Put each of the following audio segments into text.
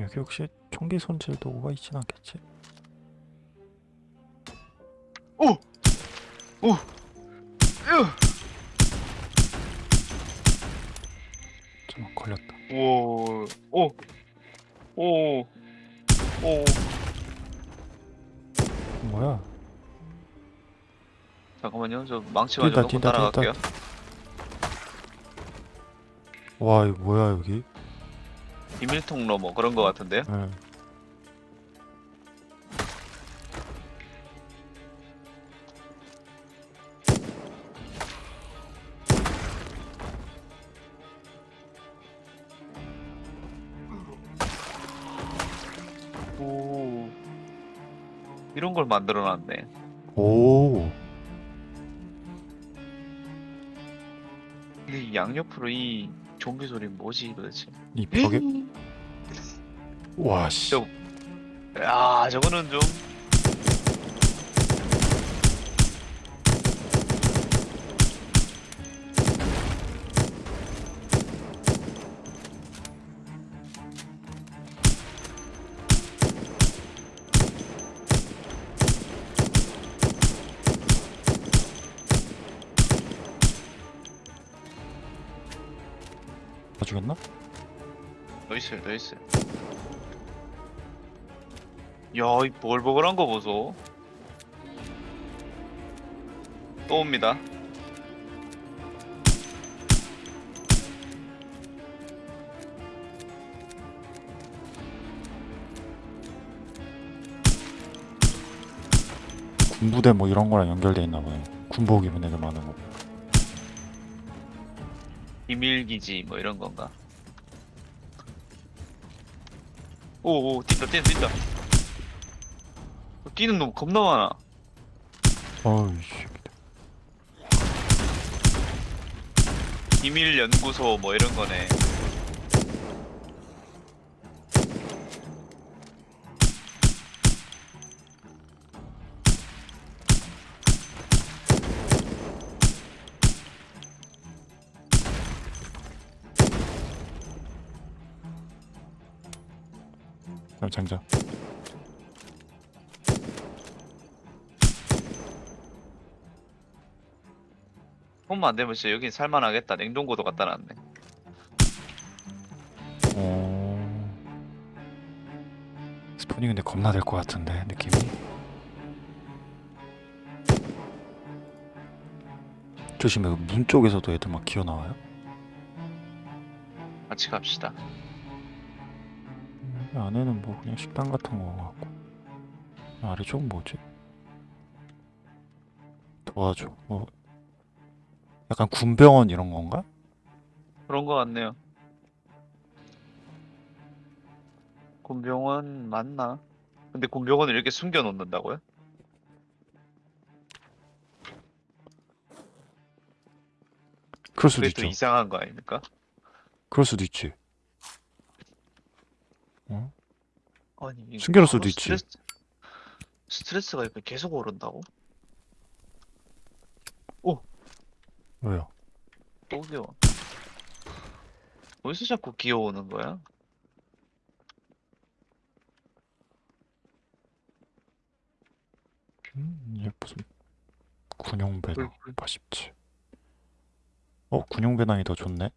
여기 혹시 총기 손질 도구가 있진 않겠지? 오! 오! 으! 좀 걸렸다. 오! 오! 오! 오! 뭐야? 잠깐만요. 저 망치 가지고 뛴다, 따라갈게요. 와 이거 뭐야 여기? 비밀 통로 뭐 그런 거 같은데요? 예. 오. 이런 걸 만들어 놨네. 오. 근데 이 양옆으로 이 좀비 소리 뭐지 도대체? 이 벽에 와 씨. 저- 야, 저거는 좀 더 있어요, 더 있어요. 야, 이 버글버글한 거 보소. 또 옵니다. 군부대 뭐 이런 거랑 연결돼 있나 보네. 군복 입은 애들 많은 거. 비밀기지 뭐 이런 건가? 오, 오, 뛴다, 뛴다, 뛴다. 뛰는 놈 겁나 많아. 어이 씨. 비밀 연구소 뭐 이런 거네. 장전. 손만 안 대면 진짜 여긴 살만하겠다. 냉동고도 갖다 놨네. 오. 스폰이 근데 겁나 될 것 같은데 느낌이. 조심해. 그문 쪽에서도 애들 막 기어 나와요. 같이 갑시다. 안에는 뭐 그냥 식당 같은 거 같고. 아래쪽은 뭐지? 도와줘. 뭐 약간 군병원 이런 건가? 그런 거 같네요. 군병원 맞나? 근데 군병원을 이렇게 숨겨 놓는다고요? 그럴 수도 있죠. 또 이상한 거 아닙니까? 그럴 수도 있지. 어? 아니 숨겨놓을 수도 있지. 스트레스, 스트레스가 이렇게 계속 오른다고? 왜요? 또 귀여워. 어디서 자꾸 기어오는 거야? 음, 이게 무슨 군용 배낭 불, 불. 87. 어, 군용 배낭이 더 좋네.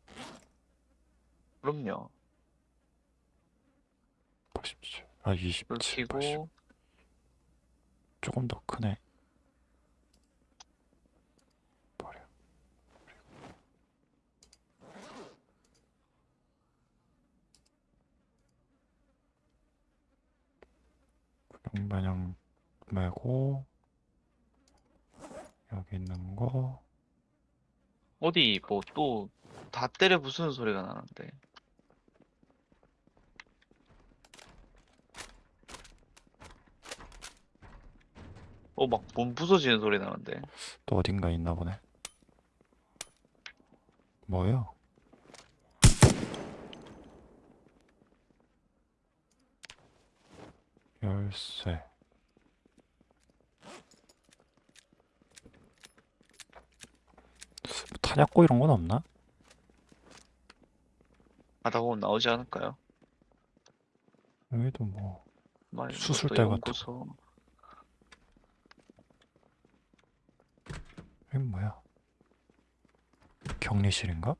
그럼요. 아, 불 27, 80. 켜고 조금 더 크네. 버려. 배낭 메고 여기 있는 거 어디 뭐 또 다 때려 부수는 소리가 나는데. 어, 막 몸 부서지는 소리 나는데. 또 어딘가 있나 보네. 뭐요? 열쇠. 뭐 탄약고 이런 건 없나? 가다 보면 나오지 않을까요? 여기도 뭐막 수술대 같은 연 여긴 뭐야? 격리실인가?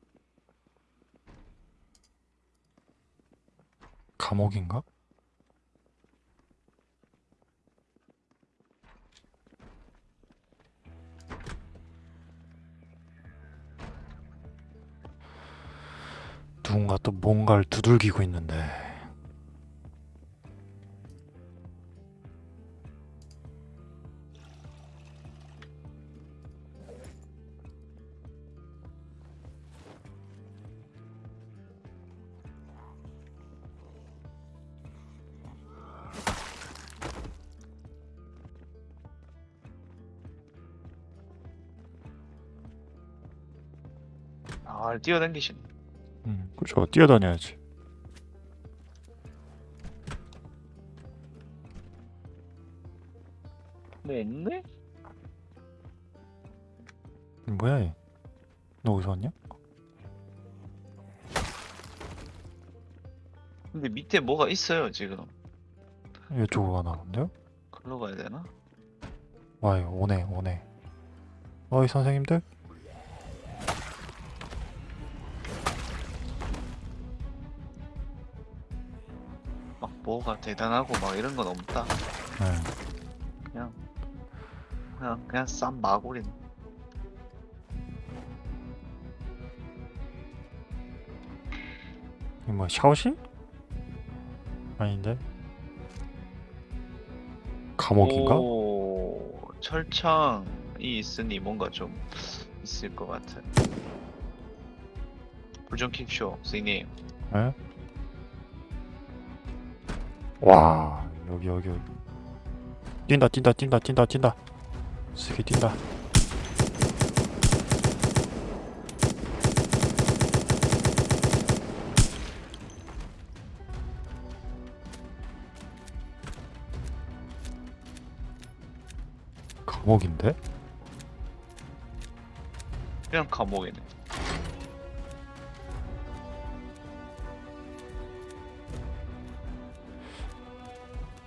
감옥인가? 누군가 또 뭔가를 두들기고 있는데 아 뛰어댕기시네. 음, 그죠 뛰어다녀야지 네 있네? 뭐야 얘? 너 어디서 왔냐? 근데 밑에 뭐가 있어요 지금. 이쪽으로 가나 본데요? 글로 가야 되나? 와 이거 오네 오네 어이 선생님들 뭐가 대단하고 막 이런 건 없다. 네. 그냥 그냥 그냥 쌈 마구린. 이거 뭐 샤워실? 아닌데 감옥인가? 오, 철창이 있으니 뭔가 좀 있을 것 같아. 불좀 킵쇼, 선생님. 예? 와 여기 여기 여기 뛴다 뛴다 뛴다 뛴다 뛴다 세게 뛴다 감옥인데? 그냥 감옥이네.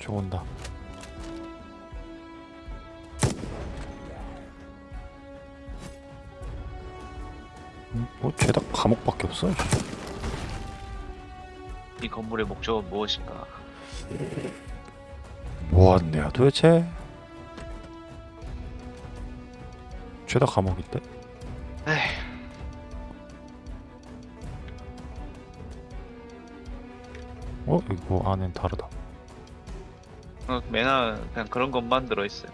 저 온다 음, 뭐 죄다 감옥밖에 없어 이 건물의 목적은 무엇인가? 뭐하는데요 도대체? 죄다 감옥인데? 에휴, 어? 이거 안엔 다르다 어, 맨날 그냥 그런 것만 들어있어요.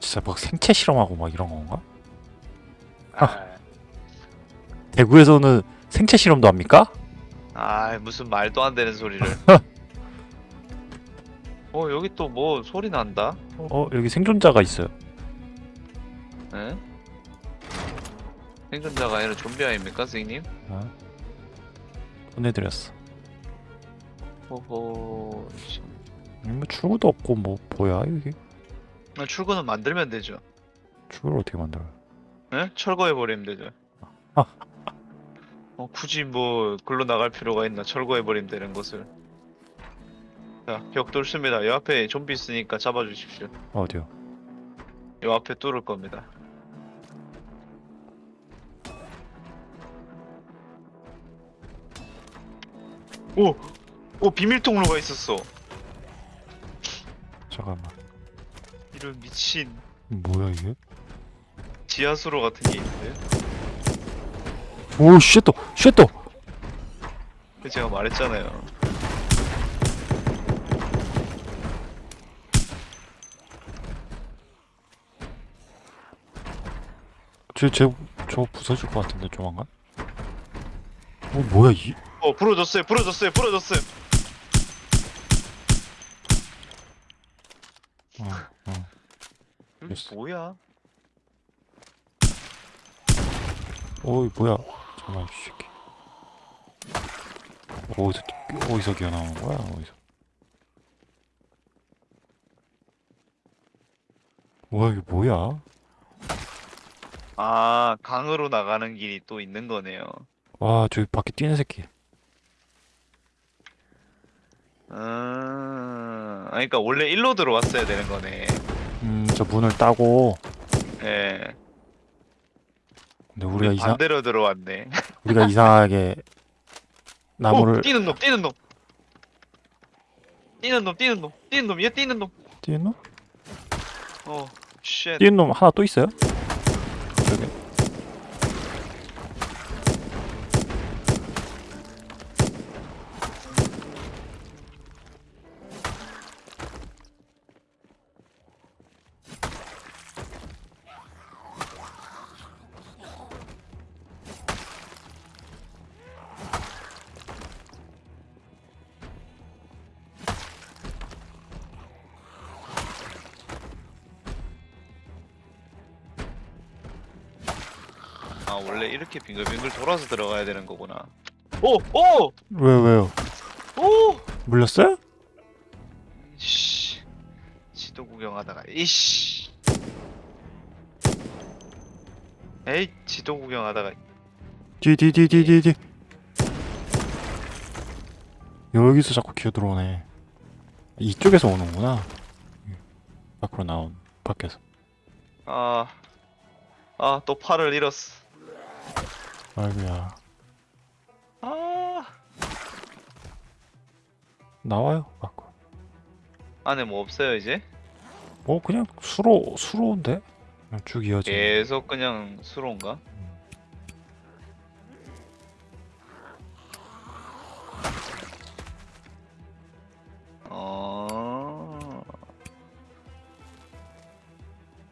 진짜 막 생체 실험하고 막 이런 건가? 아, 대구에서는 생체 실험도 합니까? 아, 무슨 말도 안 되는 소리를. 어, 여기 또 뭐 소리 난다? 어 여기 생존자가 있어요 에? 생존자가 아니라 좀비 아닙니까, 선생님? 어? 보내드렸어 호호, 씨. 여기 뭐 출구도 없고 뭐 뭐야 여기 아, 출구는 만들면 되죠. 출구를 어떻게 만들어요 에? 철거해 버리면 되죠. 아. 어, 굳이 뭐 글로 나갈 필요가 있나? 철거해 버리면 되는 것을. 자, 벽 뚫습니다. 요 앞에 좀비 있으니까 잡아주십시오. 어디요? 요 앞에 뚫을 겁니다. 오! 오, 비밀 통로가 있었어. 잠깐만 이런 미친 뭐야 이게? 지하수로 같은 게 있는데? 오 쉣또 쉣또 제가 말했잖아요. 쟤쟤저 부서질 것 같은데 조만간 어 뭐야 이 어, 부러졌어요, 부러졌어요, 부러졌어요. 어, 어. 됐어. 뭐야? 어이 뭐야 잠깐만 이 새끼 어디서 어디서 기어나오는 거야 어디서 뭐야 이게 뭐야 아, 강으로 나가는 길이 또 있는 거네요. 와 저기 밖에 뛰는 새끼 아, 아니, 그러니까 원래 일로 들어왔어야 되는 거네. 음, 저 문을 따고 예. 근데 우리가 이상 반대로 들어왔네. 우리가 이상하게 나무를 오, 뛰는 놈, 뛰는 놈. 뛰는 놈, 뛰는 놈, 뛰는 놈, 얘 뛰는 놈. 뛰는 놈? 어, shit. 뛰는 놈 하나 또 있어요? 저기 원래 이렇게 빙글빙글 돌아서 들어가야 되는 거구나. 오, 오, 왜 왜요? 오. 물렸어요? 씨. 지도 구경하다가 이씨. 에이, 지도 구경하다가 뒤뒤뒤뒤뒤뒤 여기서 자꾸 기어 들어오네 이쪽에서 오는구나 밖으로 나온 밖에서 아, 아, 또 팔을 잃었어. 아이고야. 아, 나와요? 밖으로 안에 뭐 없어요 이제? 뭐 그냥 수로 수로인데? 그냥 쭉 이어지 계속 그냥 수로인가? 어.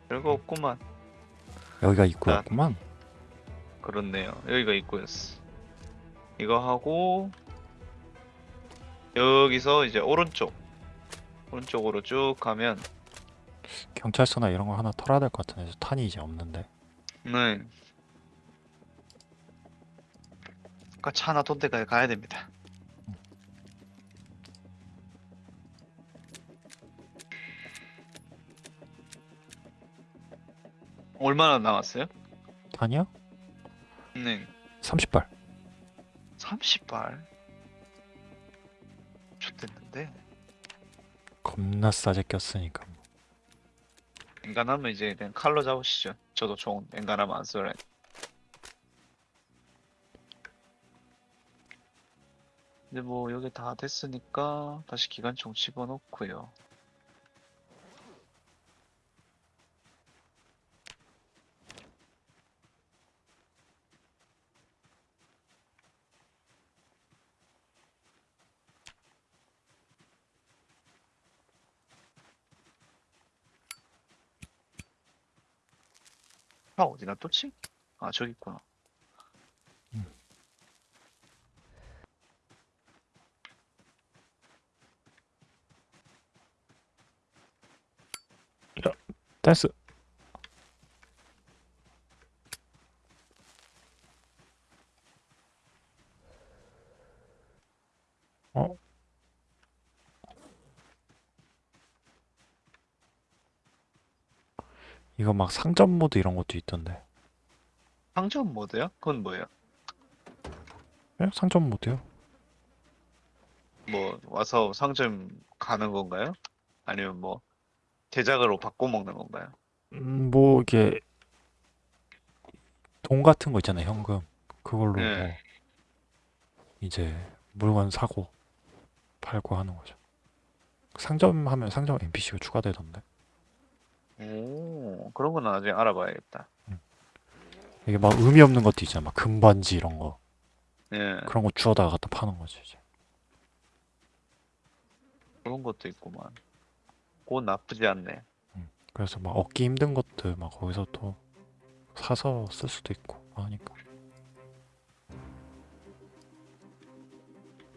별거 없구만. 여기가 입구였구만 그렇네요. 여기가 입구였어. 이거 하고 여기서 이제 오른쪽 오른쪽으로 쭉 가면 경찰서나 이런 거 하나 털어야 될 것 같은데 탄이 이제 없는데 네. 아까 차 하나 돈 데까지 가야 됩니다. 얼마나 남았어요? 탄이요? 네. 30발 30발. 좋댔는데. 겁나 싸게 꼈으니까 뭐. 엔간하면 이제 그냥 칼로 잡으시죠. 저도 총 엔간하면 안 쏘래. 근데 뭐 여기 다 됐으니까 다시 기관총 집어넣고요. 차 어디 놔뒀지? 아 저기 있구나. 댄스 어? 이거 막 상점 모드 이런 것도 있던데 상점 모드요? 그건 뭐예요? 예? 상점 모드요? 뭐 와서 상점 가는 건가요? 아니면 뭐 제작으로 바꿔 먹는 건가요? 음, 뭐 이게 돈 같은 거 있잖아요 현금 그걸로 네. 뭐 이제 물건 사고 팔고 하는 거죠 상점 하면 상점 NPC가 추가되던데 오 그런 건 나중에 알아봐야겠다. 이게 막 의미 없는 것도 있잖아 막 금반지 이런 거 예 그런 거 주워다가 갖다 파는 거지 이제 그런 것도 있구만. 그건 나쁘지 않네. 그래서 막 얻기 힘든 것들 막 거기서 또 사서 쓸 수도 있고 하니까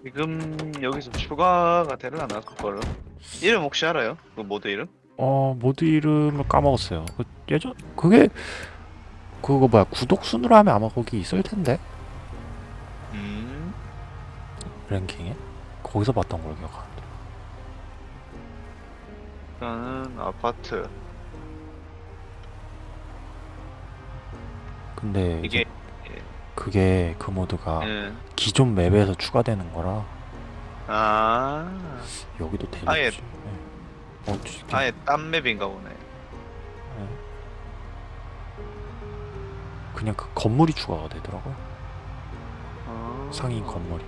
지금 여기서 추가가 되려나 그거를? 이름 혹시 알아요? 그 모드 이름? 어 모드 이름을 까먹었어요. 그 예전 그게 그거 뭐야 구독 순으로 하면 아마 거기 있을 텐데? 음. 랭킹에? 거기서 봤던 걸 기억하는데. 일단은 아파트. 근데 이게 그게 그 모드가 예. 기존 맵에서 추가되는 거라 아. 여기도 대낮이지. 아예- 네. 어, 진짜. 아예 딴 맵인가 보네. 네. 그냥 그 건물이 추가가 되더라고요. 아. 상인 건물이.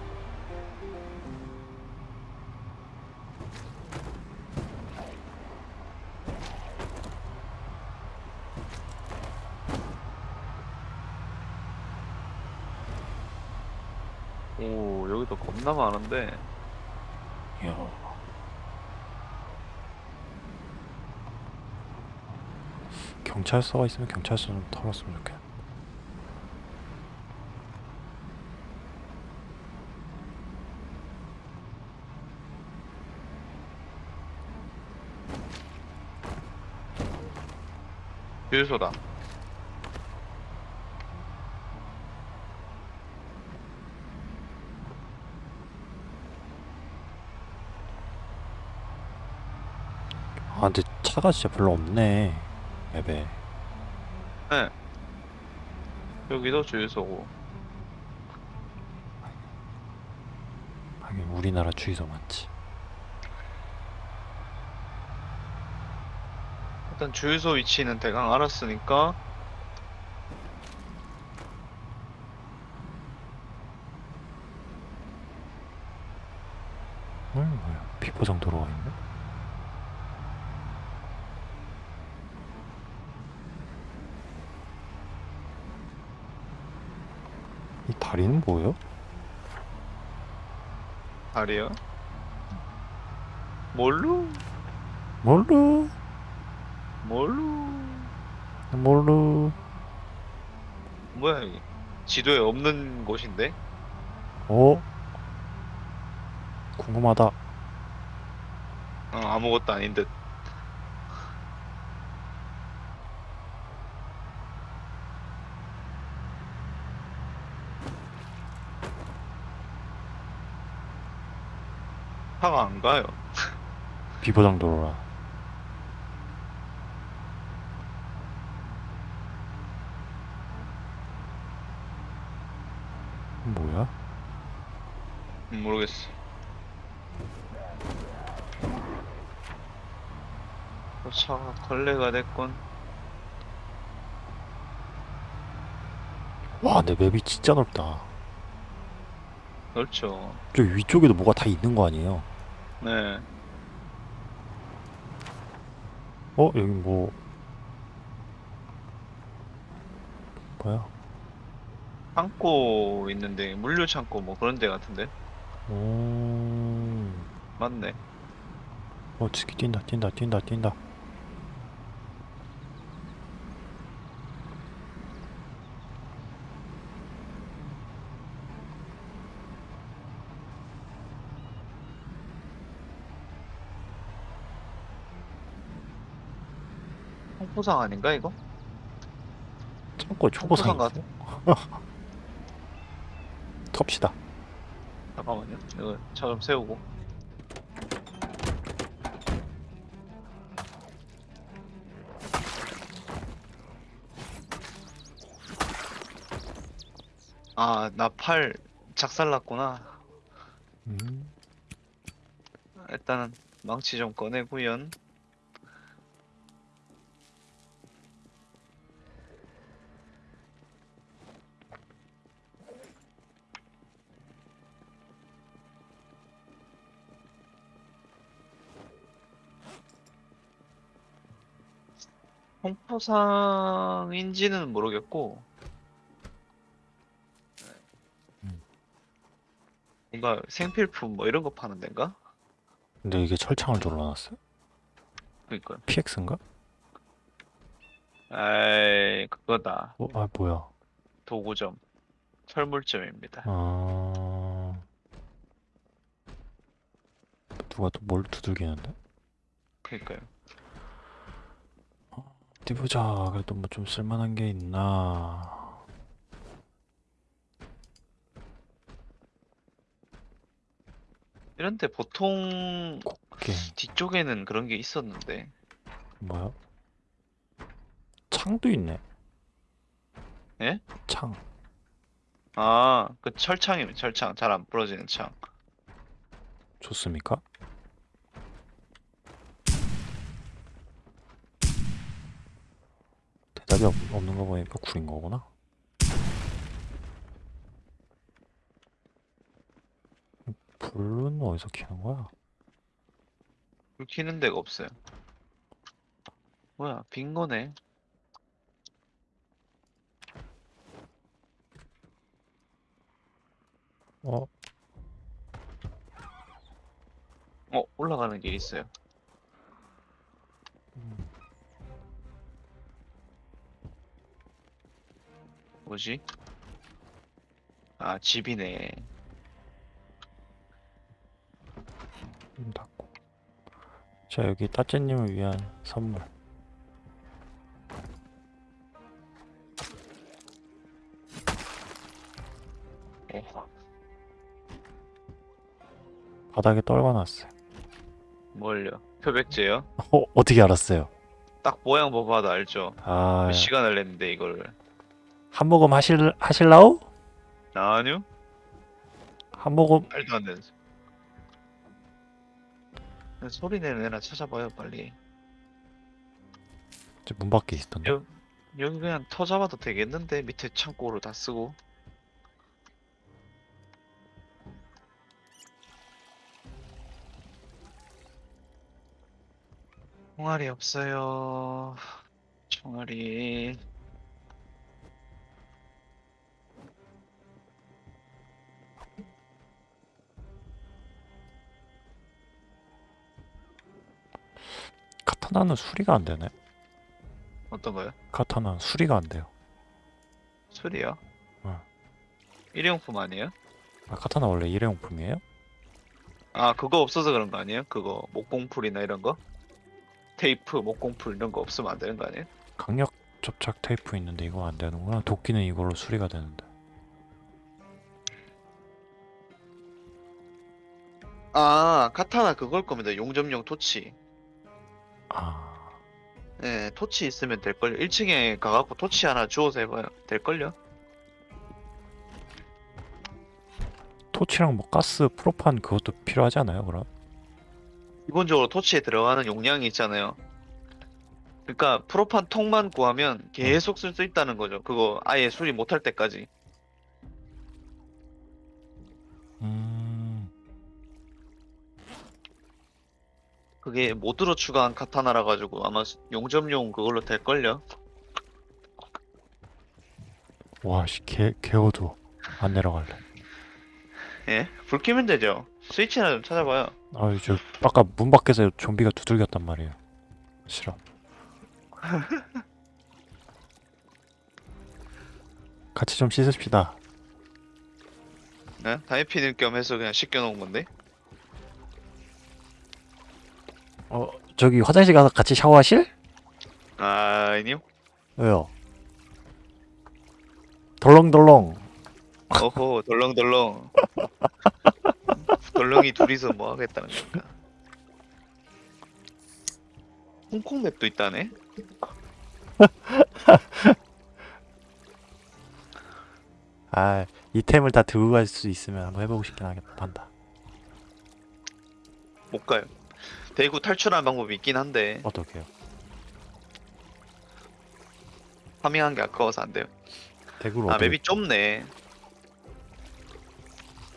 오 여기도 겁나 많은데. 이야. 경찰서가 있으면 경찰서 좀 털었으면 좋겠네. 주유소다. 아 근데 차가 진짜 별로 없네 맵에 네. 여기도 주유소고. 하긴 우리나라 주유소 많지 일단 주유소 위치는 대강 알았으니까 음 뭐야 비포장 도로가 있네 이 다리는 뭐예요? 다리요. 뭘로? 몰루 뭘로? 몰루 뭐야 여기? 지도에 없는 곳인데? 어? 궁금하다 어, 아무것도 아닌 듯. 안 가요. 비포장 도로라 뭐야? 음, 모르겠어. 어, 차가 걸레가 됐군. 와내 맵이 진짜 넓다 그렇죠. 저 위쪽에도 뭐가 다 있는 거 아니에요? 네. 어? 여기 뭐 뭐야? 창고 있는데 물류 창고 뭐 그런 데 같은데 오... 맞네. 어 치기 뛴다 뛴다 뛴다 뛴다 홍포상 아닌가 이거? 창고에 초보상 있어? 텁시다 잠깐만요. 이거 차 좀 세우고. 아, 나 팔 작살났구나. 음. 일단은 망치 좀 꺼내고연. 홍포상인지는 모르겠고 음. 뭔가 생필품 뭐 이런 거 파는 데인가? 근데 이게 철창을 둘러놨어요? 그니까요. PX인가? 에이 그거다. 어, 아 뭐야 도구점. 철물점입니다. 아... 누가 또 뭘 두들기는데? 그니까요. 어디 보자. 그래도 뭐 좀 쓸만한 게 있나. 이런데 보통 이게 뒤쪽에는 그런 게 있었는데. 뭐야? 창도 있네. 예? 창. 아 그 철창이면 철창. 잘 안 부러지는 창. 좋습니까? 답이 없, 없는 거 보니까 구린 거구나. 불은 어디서 켜는 거야? 불 켜는 데가 없어요. 뭐야, 빈 거네. 어, 어, 올라가는 길 있어요. 뭐지? 아, 집이네. 문 닫고. 자, 여기 따째님을 위한 선물. 어, 바닥에 떨궈놨어요. 뭘요? 표백제요? 어, 어떻게 알았어요? 딱 모양 봐봐도 알죠? 아, 몇 시간을 냈는데 이거를. 한 모금 하실, 하실라우? 아니요? 한 모금, 말도 안 되는. 소리. 소리 내는 애나 찾아봐요, 빨리. 저 문 밖에 있던데. 여, 여기 그냥 터 잡아도 되겠는데? 밑에 창고로 다 쓰고. 총알이 없어요. 총알이. 카타나는 수리가 안 되네. 어떤 거요? 카타나는 수리가 안 돼요. 술이요? 어. 일회용품 아니에요? 아, 카타나 원래 일회용품이에요? 아, 그거 없어서 그런 거 아니에요? 그거 목공풀이나 이런 거? 테이프, 목공풀 이런 거 없으면 안 되는 거 아니에요? 강력 접착 테이프 있는데 이거 안 되는구나. 도끼는 이걸로 수리가 되는데. 아, 카타나 그걸 겁니다. 용접용 토치. 아, 네, 토치 있으면 될걸요. 1층에 가갖고 토치 하나 주워서 해봐요. 될걸요? 토치랑 뭐 가스, 프로판 그것도 필요하지 않아요, 그럼? 기본적으로 토치에 들어가는 용량이 있잖아요. 그러니까 프로판 통만 구하면 계속 쓸 수 있다는 거죠. 그거 아예 수리 못할 때까지. 그게 모드로 추가한 카타나라 가지고 아마 용접용 그걸로 될걸요. 와, 씨, 개, 개어두워. 안 내려갈래. 예? 불 켜면 되죠. 스위치나 좀 찾아봐요. 아유, 저, 아까 문 밖에서 좀비가 두들겼단 말이에요. 싫어. 같이 좀 씻읍시다. 네? 다이피는 겸 해서 그냥 씻겨놓은 건데. 어, 저기 화장실 가서 같이 샤워하실? 아, 아니요. 왜요? 덜렁덜렁. 어호, 덜렁덜렁. 덜렁이 둘이서 뭐 하겠다는 건가? 홍콩 맵도 있다네? 아, 이템을 다 들고 갈 수 있으면 한번 해보고 싶긴 하겠다. 한다. 못 가요. 대구 탈출하는 방법이 있긴 한데 어떡해요? 파밍한 게 아까워서 안 돼요. 대구를 아 어떻게 맵이 좁네.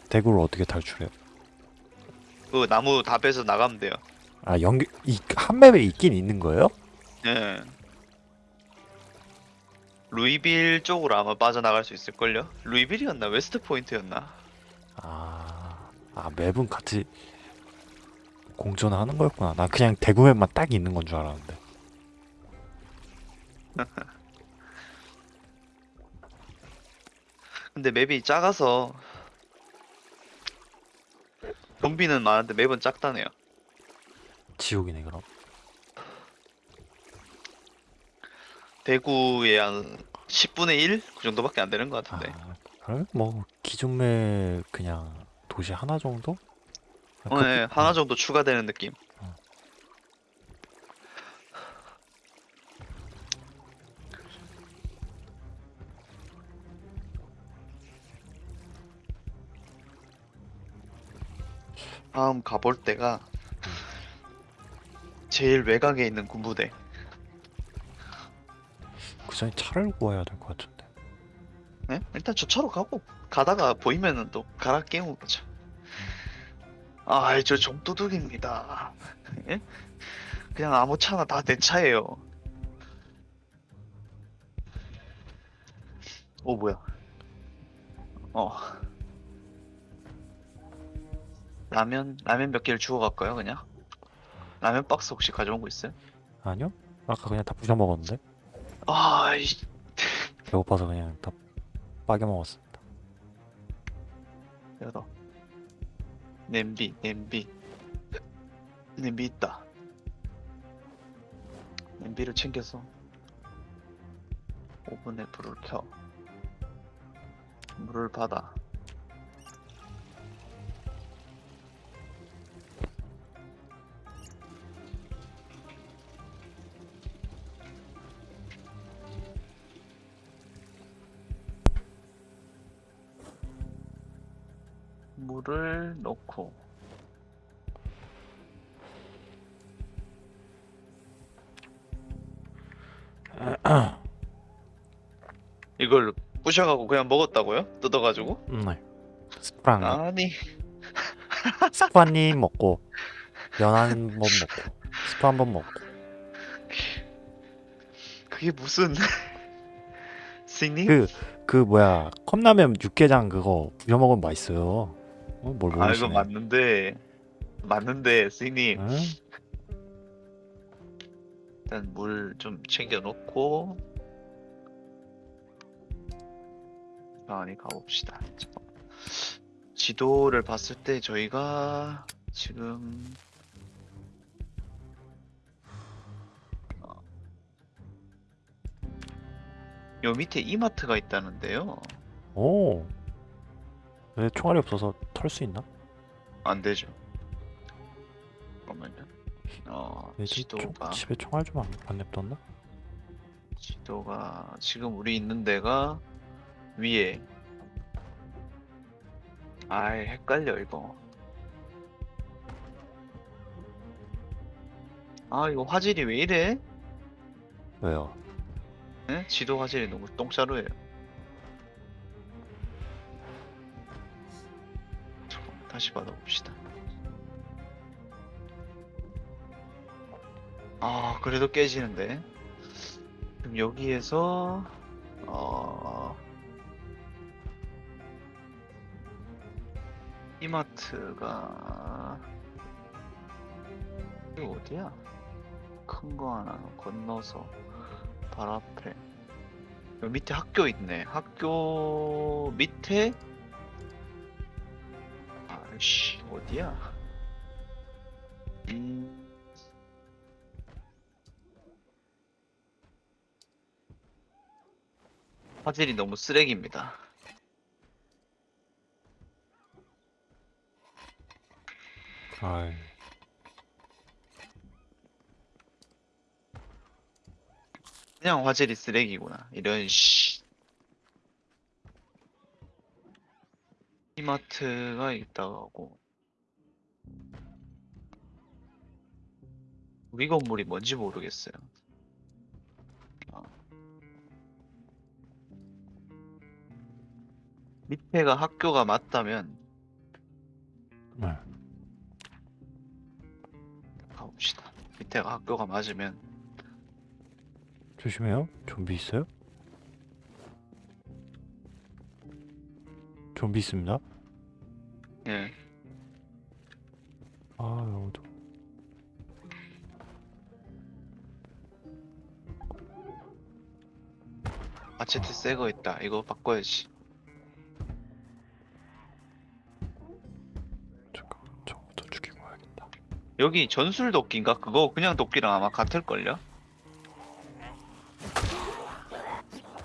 대구를 어떻게 탈출해요? 그 나무 다 빼서 나가면 돼요. 아, 연결 이한 맵에 있긴 있는 거예요? 예. 루이빌 쪽으로 아마 빠져나갈 수 있을걸요? 루이빌이었나? 웨스트 포인트였나? 아, 아 맵은 같이 공존하는 거였구나. 난 그냥 대구 맵만 딱 있는 건 줄 알았는데. 근데 맵이 작아서 좀비는 많은데 맵은 작다네요. 지옥이네 그럼. 대구의 한 10분의 1? 그 정도밖에 안 되는 것 같은데. 아, 그러면 뭐 기존 맵 그냥 도시 하나 정도? 어, 네, 하나 정도 추가되는 느낌. 어. 다음 가볼 때가 제일 외곽에 있는 군부대. 그 전에 차를 구해야 될 것 같은데. 네? 일단 저 차로 가고 가다가 보이면은 또 갈아 끼우는 거죠. 아, 저 정도둑입니다. 예? 그냥 아무 차나 다 내 차예요. 오 뭐야? 어. 라면 라면 몇 개를 주워 갈까요, 그냥? 라면 박스 혹시 가져온 거 있어요? 아니요? 아까 그냥 다 부셔 먹었는데. 아, 이 배고파서 그냥 다 빠겨 먹었습니다. 열어. 냄비, 냄비. 냄비 있다. 냄비를 챙겨서 오븐에 불을 켜. 물을 받아. 물을 넣고 이걸 부셔가고 그냥 먹었다고요? 뜯어가지고? 음, 네. 스프랑 아니 스프 한입 먹고 면 한 번 먹고 스프 한 번 먹고 그게 무슨 스님? 그 그 뭐야 컵라면 육개장 그거 부셔 먹으면 맛있어요. 어, 뭘아 이거 모르시네. 맞는데 맞는데 스님 응? 일단 물 좀 챙겨 놓고 천천히 가봅시다. 지도를 봤을 때 저희가 지금 어, 요 밑에 이마트가 있다는데요. 오. 왜 총알이 없어서 털 수 있나? 안 되죠. 잠깐만요. 어, 왜 집, 총, 지도가 집에 총알 좀안안 냅뒀나? 지도가 지금 우리 있는 데가 위에 아이 헷갈려 이거 아 이거 화질이 왜 이래? 왜요? 네? 지도 화질이 너무 똥자루예요 다시 받아봅시다. 아 그래도 깨지는데. 그럼 여기에서 어 이마트가 이거 어디야? 큰 거 하나 건너서 발 앞에. 밑에 학교 있네. 학교 밑에 씨 어디야? 음 화질이 너무 쓰레기입니다. 아이. 그냥 화질이 쓰레기구나. 이런 씨. 이마트가 있다고. 우리 건물이 뭔지 모르겠어요. 어. 밑에가 학교가 맞다면 네. 가봅시다. 밑에가 학교가 맞으면 조심해요. 좀비 있어요? 좀비 있습니다. 예. 아, 여기도. 아체트 새거 있다. 이거 바꿔야지. 잠깐만, 저거부터 죽이고 와야겠다. 여기 전술 도끼인가? 그거 그냥 도끼랑 아마 같을걸요?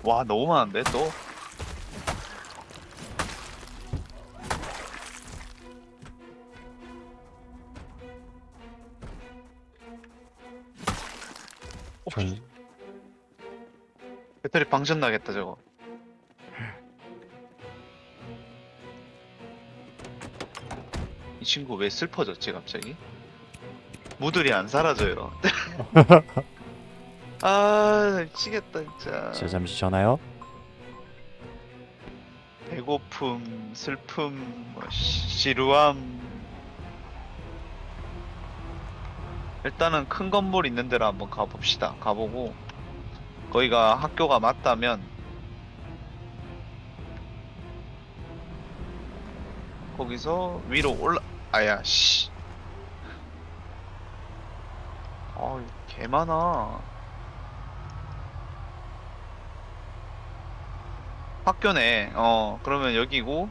와 너무 많은데 또? 전, 배터리 방전 나겠다 저거 이 친구 왜 슬퍼졌지 갑자기? 무들이 안 사라져요. 아 미치겠다 진짜. 자 잠시 전화요. 배고픔, 슬픔, 뭐 시- 지루함. 일단은 큰 건물 있는 데로 한번 가봅시다. 가보고 거기가 학교가 맞다면 거기서 위로 올라. 아야 씨. 아, 개 많아. 학교네. 어, 그러면 여기고